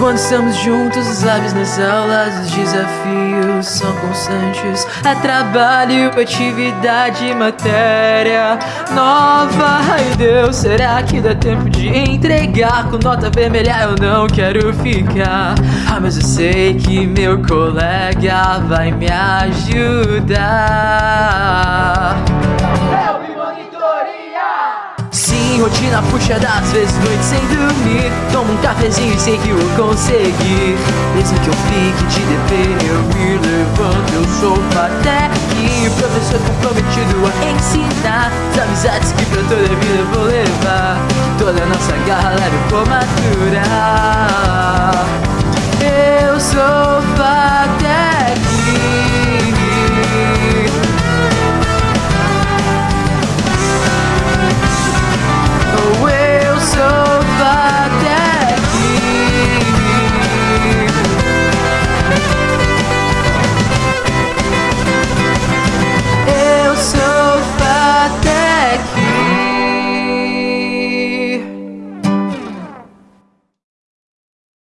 Quando estamos juntos, sabes, nas aulas os desafios são constantes. É trabalho, atividade, matéria nova. Ai Deus, será que dá tempo de entregar? Com nota vermelha eu não quero ficar. Ah, mas eu sei que meu colega vai me ajudar. Rotina puxada, às vezes noite sem dormir. Tomo um cafezinho e sei que vou conseguir. Mesmo que eu fique de dever, eu me levanto Eu sou até aqui, professor comprometido a ensinar. As amizades que pra toda a vida eu vou levar. Toda a nossa garra leve por maturar. Eu